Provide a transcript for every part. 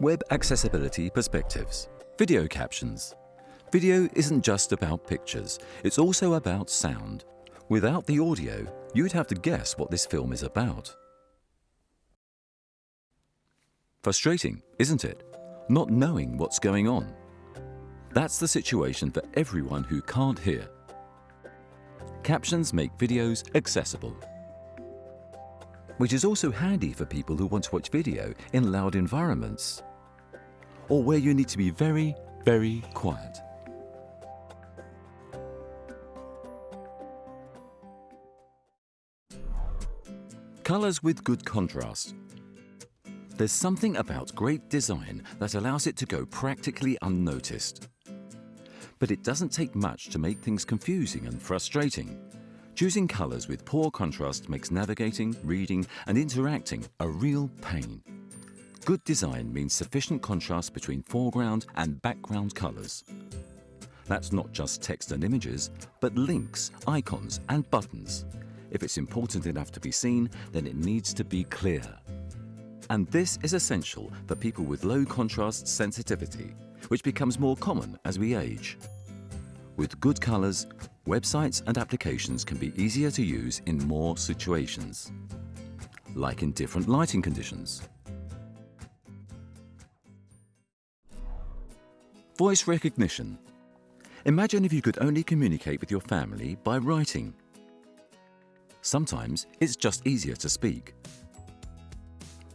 Web Accessibility Perspectives Video Captions Video isn't just about pictures, it's also about sound. Without the audio, you'd have to guess what this film is about. Frustrating, isn't it? Not knowing what's going on. That's the situation for everyone who can't hear. Captions make videos accessible. Which is also handy for people who want to watch video in loud environments or where you need to be very, very quiet. Colors with good contrast. There's something about great design that allows it to go practically unnoticed. But it doesn't take much to make things confusing and frustrating. Choosing colors with poor contrast makes navigating, reading and interacting a real pain. Good design means sufficient contrast between foreground and background colors. That's not just text and images, but links, icons and buttons. If it's important enough to be seen, then it needs to be clear. And this is essential for people with low contrast sensitivity, which becomes more common as we age. With good colors, websites and applications can be easier to use in more situations, like in different lighting conditions. Voice recognition. Imagine if you could only communicate with your family by writing. Sometimes it's just easier to speak.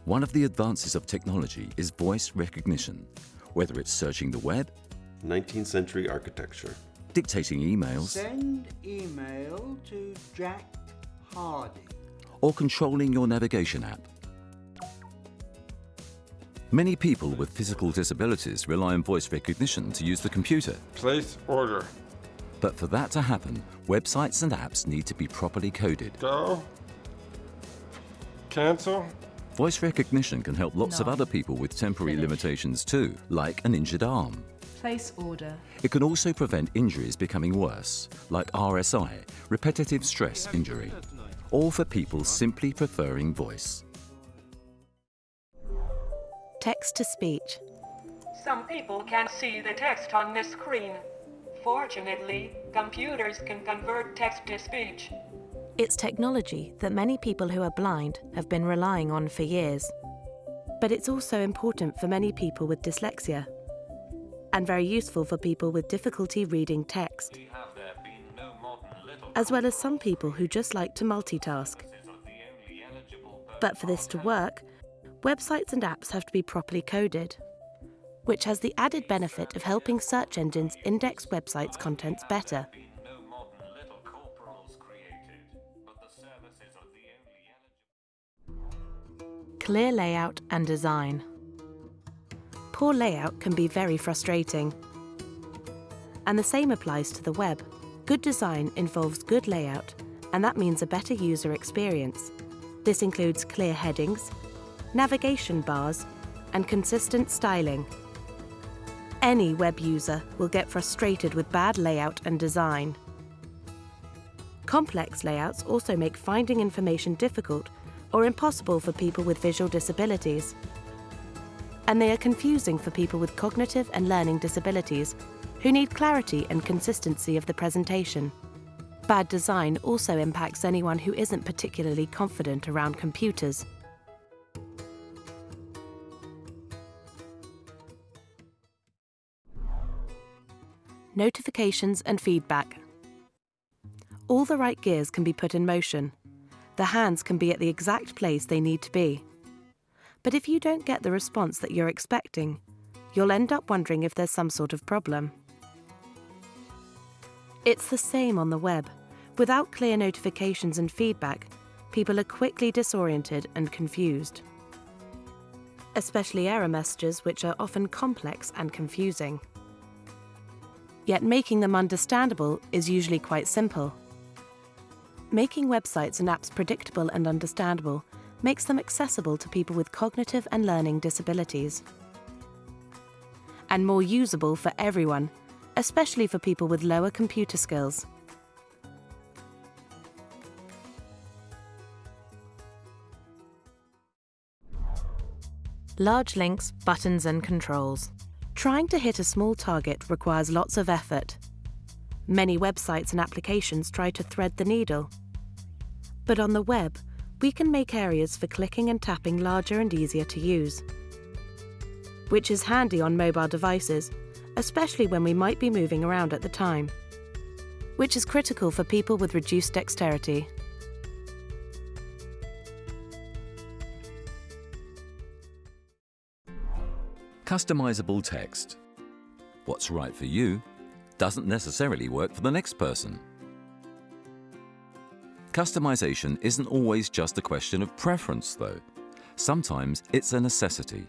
One of the advances of technology is voice recognition, whether it's searching the web, 19th century architecture, dictating emails, Send email to Jack Hardy. or controlling your navigation app. Many people with physical disabilities rely on voice recognition to use the computer. Place order. But for that to happen, websites and apps need to be properly coded. Go. Cancel. Voice recognition can help lots of other people with temporary Finish. limitations too, like an injured arm. Place order. It can also prevent injuries becoming worse, like RSI, repetitive stress injury, or for people simply preferring voice. Text to speech. Some people can see the text on the screen. Fortunately, computers can convert text to speech. It's technology that many people who are blind have been relying on for years. But it's also important for many people with dyslexia and very useful for people with difficulty reading text, as well as some people who just like to multitask. But for this to work, websites and apps have to be properly coded, which has the added benefit of helping search engines index websites' contents better. Clear layout and design. Poor layout can be very frustrating. And the same applies to the web. Good design involves good layout, and that means a better user experience. This includes clear headings, navigation bars, and consistent styling. Any web user will get frustrated with bad layout and design. Complex layouts also make finding information difficult or impossible for people with visual disabilities. And they are confusing for people with cognitive and learning disabilities who need clarity and consistency of the presentation. Bad design also impacts anyone who isn't particularly confident around computers. Notifications and feedback. All the right gears can be put in motion. The hands can be at the exact place they need to be. But if you don't get the response that you're expecting, you'll end up wondering if there's some sort of problem. It's the same on the web. Without clear notifications and feedback, people are quickly disoriented and confused. Especially error messages, which are often complex and confusing. Yet making them understandable is usually quite simple. Making websites and apps predictable and understandable makes them accessible to people with cognitive and learning disabilities. And more usable for everyone, especially for people with lower computer skills. large links, buttons, and controls. Trying to hit a small target requires lots of effort. Many websites and applications try to thread the needle. But on the web, we can make areas for clicking and tapping larger and easier to use. Which is handy on mobile devices, especially when we might be moving around at the time. Which is critical for people with reduced dexterity. Customizable text. What's right for you doesn't necessarily work for the next person. Customization isn't always just a question of preference, though. Sometimes it's a necessity.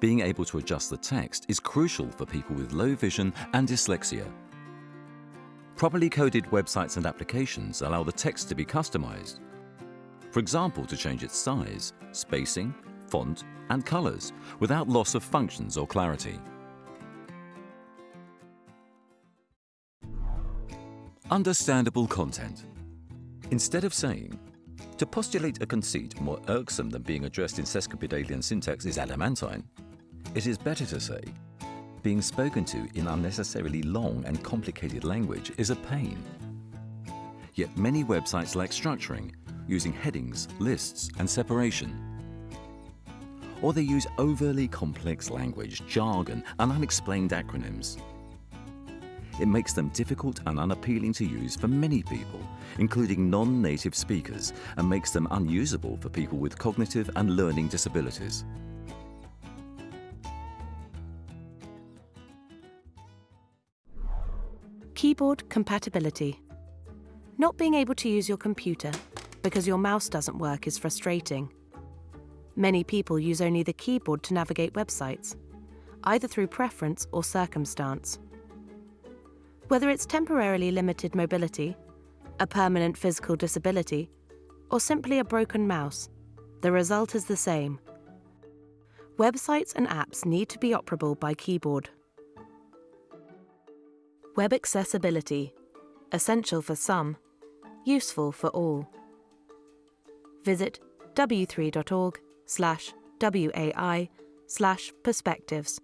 Being able to adjust the text is crucial for people with low vision and dyslexia. Properly coded websites and applications allow the text to be customized. For example, to change its size, spacing, font, and colors without loss of functions or clarity. Understandable content. Instead of saying, to postulate a conceit more irksome than being addressed in sesquipedalian syntax is adamantine, it is better to say, being spoken to in unnecessarily long and complicated language is a pain. Yet many websites lack structuring, using headings, lists, and separation. Or they use overly complex language, jargon, and unexplained acronyms. It makes them difficult and unappealing to use for many people, including non-native speakers, and makes them unusable for people with cognitive and learning disabilities. Keyboard compatibility. Not being able to use your computer because your mouse doesn't work is frustrating. Many people use only the keyboard to navigate websites, either through preference or circumstance. Whether it's temporarily limited mobility, a permanent physical disability, or simply a broken mouse, the result is the same. Websites and apps need to be operable by keyboard. Web accessibility. Essential for some, useful for all. Visit w3.org slash WAI slash perspectives.